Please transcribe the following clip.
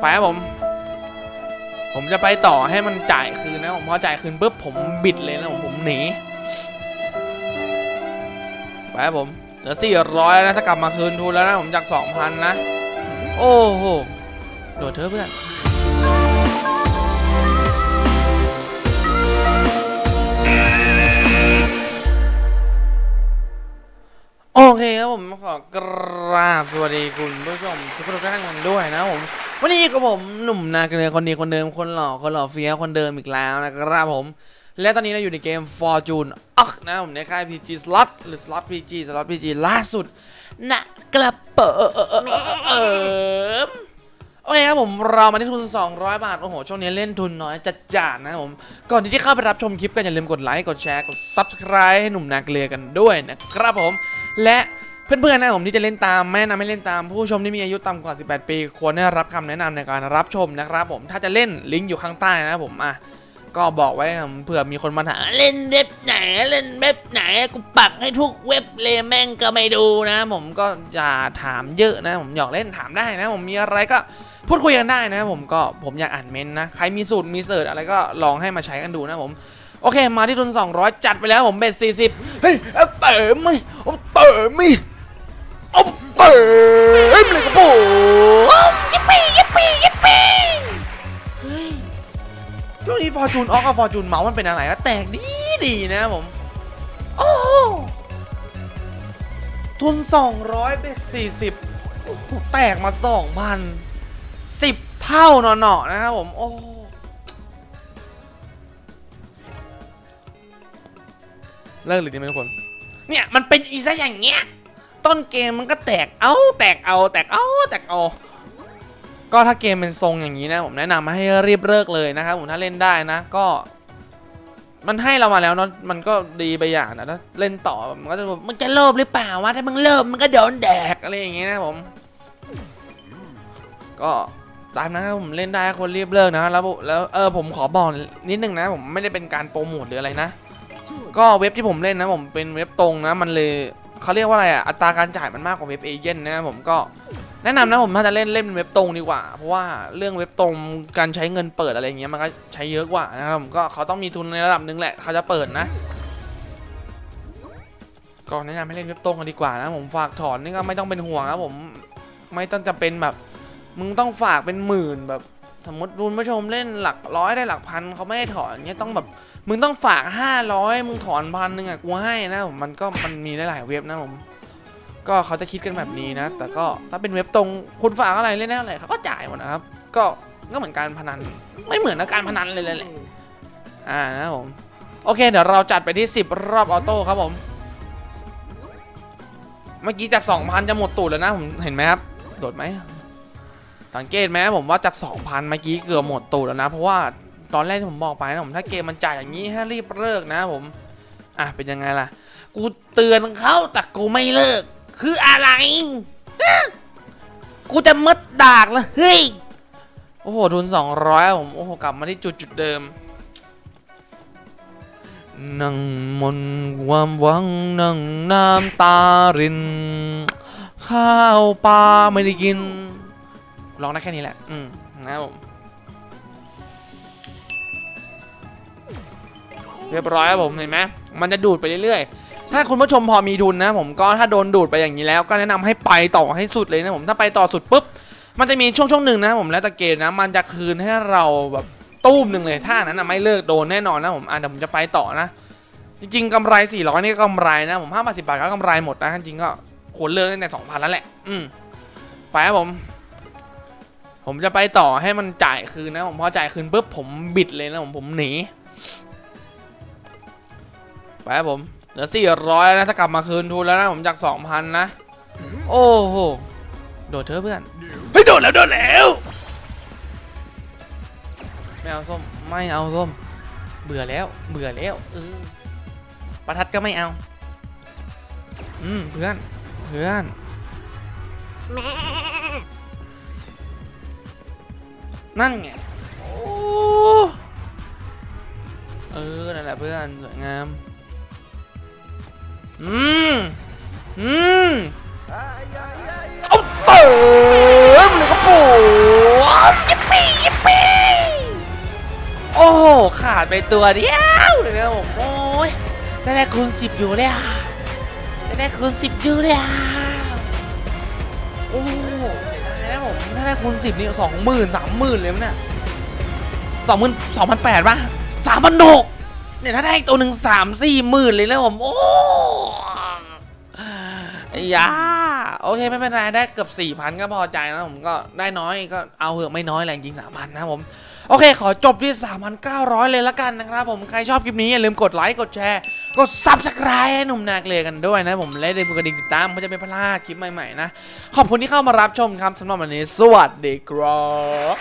ไปครับผม ผมจะไปต่อให้มันจ่ายคืนนะผมพอจ่ายคืนปุ๊บผมบิดเลยนะผมผมหนีไปครับผมเหลือสี่ร้อยนะถ้ากลับมาคืนทุนแล้วนะผมจากสองพันนะ โอ้โหโดดเถอเพื่อนโอเคครับผมขอกราบสวัสดีคุณผู้ชมทุกคนทุกท่านกันด้วยนะผม วันนี้กับผมหนุ่มนาเกลือคนดีคนเดิมคนหล่อคนหล่อเฟี้ยวคนเดิมอีกแล้วนะครับผม และตอนนี้เราอยู่ในเกม Fortune อักนะผมในค่าย PG Slot หรือ Slot PG Slot PG ล่าสุดนะกระเป๋อโอเคครับผมเรามาที่ทุน 200 บาท โอ้โห ช่วงนี้เล่นทุนน้อยจัดจานนะครับผม ก่อนที่จะเข้าไปรับชมคลิปกันอย่าลืมกดไลค์ กดแชร์ กด Subscribe ให้หนุ่มนาเกลือกันด้วยนะครับผม และ เพื่อนๆนะผมที่จะเล่นตามแม่นำไม่เล่นตาม ผู้ชมที่มีอายุต่ำกว่า 18 ปี ควรได้รับคำแนะนำในการรับชมนะครับผมถ้าจะเล่นลิงก์อยู่ข้างใต้นะผมอะก็บอกไว้เผื่อมีคนมาถามเล่นเว็บไหนเล่นเว็บไหนกูปักให้ทุกเว็บเลยแม่งก็ไม่ดูนะ ผมก็อย่าถามเยอะนะ ผมอยากเล่นถามได้นะ ผมมีอะไรก็พูดคุยกันได้นะผมก็ผมอยากอ่านเมนนะใครมีสูตรมีเสิร์ชอะไรก็ลองให้มาใช้กันดูนะผมโอเค มาที่ทุน200 จัดไปแล้วผม bet 40 เฮ้ยเอาเติมไหมเอาเติมไหมเอาเติ มเลยครับผม yippee yippee yippee ช่วงนี้ Fortune Ox กับ Fortune Mouse มันเป็นอะไรก็แตกดีดีนะผม โอ้ทุน 200 bet 40โอ้แตกมา 2,000 10 เท่าหนอๆนะครับผม โอ้เลิกหรือดีไหมทุกคน เนี่ย มันเป็นอีซะอย่างเงี้ย ต้นเกมมันก็แตกเอาแตกเอาแตกเอาแตกเอาก็ถ้าเกมเป็นทรงอย่างนี้นะผมแนะนำให้รีบเลิกเลยนะครับผมถ้าเล่นได้นะก็ มันให้เรามาแล้วเนาะมันก็ดีไปอย่างนะถ้าเล่นต่อมันก็จะมึงจะโลภหรือเปล่าวะถ้ามึงเลิภมันก็โดนแดกอะไรอย่างเงี้ยนะผม ก็ตามนะครับผมเล่นได้คนรีบเลิกนะแล้วแล้วเออผมขอบอกนิดนึงนะ ผมไม่ได้เป็นการโปรโมทหรืออะไรนะ ก็เว็บที่ผมเล่นนะผมเป็นเว็บตรงนะ มันเลย เขาเรียกว่าอะไรอะอัตราการจ่ายมันมากกว่าเว็บเอเจนต์นะผมก็แนะนำนะผมถ้าจะเล่นเล่นเป็นเว็บตรงดีกว่า เพราะว่าเรื่องเว็บตรงการใช้เงินเปิดอะไรเงี้ยมันก็ใช้เยอะกว่านะครับผมก็เขาต้องมีทุนในระดับหนึ่งแหละเขาจะเปิดนะก็แนะนำให้เล่นเว็บตรงกันดีกว่านะผมฝากถอนนี่ก็ไม่ต้องเป็นห่วงนะผมไม่ต้องจะเป็นแบบมึงต้องฝากเป็นหมื่นแบบ สมมติคุณผู้ชมเล่นหลักร้อยได้หลักพันเขาไม่ให้ถอนเงี้ยต้องแบบมึงต้องฝากห้าร้อยมึงถอนพันหนึ่งอะกูให้นะผมมันก็มันมีหลายเว็บนะผม ก็เขาจะคิดกันแบบนี้นะ แต่ก็ถ้าเป็นเว็บตรงคุณฝากอะไรเล่นได้อะไรเขาก็จ่ายหมดนะครับ ก็ก็เหมือนการพนัน ไม่เหมือนการพนันเลยเลยแหละอ่านะผมโอเคเดี๋ยวเราจัดไปที่ 10 รอบออโต้ครับผม เมื่อกี้จาก 2,000 จะหมดตูดแล้วนะผมเห็นไหมครับ โดดไหม สังเกตไหมผมว่าจาก 2,000 เมื่อกี้เกือบหมดตูดแล้วนะ เพราะว่าตอนแรกที่ผมบอกไปนะผมถ้าเกมมันจ่ายอย่างนี้ให้รีบเลิกนะผมอะเป็นยังไงล่ะ กูเตือนเขาแต่กูไม่เลิก คืออะไรกูจะมัดดากแล้วเฮ้ยโอ้โหทุน200ผมโอ้โหกลับมาที่จุดจุดเดิมนั่งมนความหวังนั่งน้ำตาริน ข้าวปลาไม่ได้กิน ลองได้แค่นี้แหละ อืมนะครับผมเรียบร้อยครับผมเห็นไหมมันจะดูดไปเรื่อยๆ ถ้าคุณผู้ชมพอมีทุนนะ ผมก็ถ้าโดนดูดไปอย่างนี้แล้ว ก็แนะนำให้ไปต่อให้สุดเลยนะผมถ้าไปต่อสุดปุ๊บมันจะมีช่วงช่วงหนึ่งนะผมแล้วแต่เกมนะ มันจะคืนให้เราแบบตู้มหนึ่งเลยถ้านั้นนะไม่เลิกโดนแน่นอนนะผมอะเดี๋ยวผมจะไปต่อนะ จริงๆกำไร 400 นี่ก็กำไรนะผม5บาท10บาทก็กำไรหมดนะจริงก็ควรเลิกตั้งแต่2,000แล้วแหละ อืมไปครับผม ผมจะไปต่อให้มันจ่ายคืนนะผมพอจ่ายคืนปุ๊บผมบิดเลยนะผมผมหนีไปครับผมเหลือสี่ร้อยนะถ้ากลับมาคืนทุนแล้วนะผมจากสองพันนะโอ้โหโดดเถอเพื่อนเฮ้ยโดดแล้วโดดแล้วไม่เอาส้มไม่เอาส้มเบื่อแล้วเบื่อแล้วเออประทัดก็ไม่เอาอืมเพื่อนเพื่อน นั่นไงโอ้เออ นั่นแหละเพื่อน สวยงาม อืม อืมเอาเติมเลยครับผมยิปปี้โอ้โหขาดไปตัวเดียวเลยนะผมโอ้ยจะได้คูณสิบอยู่เลยอะจะได้คูณสิบอยู่เลยอะโอ้ คูณสิบนี่สองหมื่นสามหมื่นเลยมั้งเนี่ยสองหมื่นสองพันแปดป่ะสามพันหกเนี่ยถ้าได้ตัวหนึ่งสามสี่หมื่นเลยนะผมโอ้ไอ้ยาโอเคไม่เป็นไรได้เกือบสี่พันก็พอใจนะผมก็ได้น้อยก็เอาเหอะไม่น้อยแหละจริงสามพันนะผมโอเค ขอจบที่ 3,900 เลยละกันนะครับผม ใครชอบคลิปนี้ อย่าลืมกดไลค์ กดแชร์ กด Subscribe ให้หนุ่มนาเกลือกันด้วยนะผมและอย่าลืมกดกระดิ่งติดตามเพื่อจะไม่พลาดคลิปใหม่ๆนะ ขอบคุณที่เข้ามารับชมครับสำหรับวันนี้ สวัสดีครับ